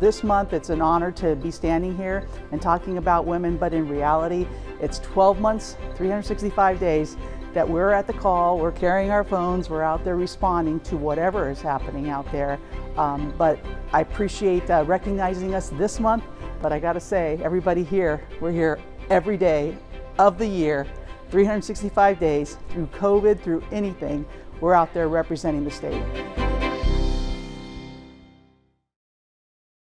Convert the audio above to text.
This month, it's an honor to be standing here and talking about women, but in reality, it's 12 months, 365 days that we're at the call, we're carrying our phones, we're out there responding to whatever is happening out there. Um, but I appreciate uh, recognizing us this month, but I gotta say, everybody here, we're here every day of the year, 365 days, through COVID, through anything, we're out there representing the state.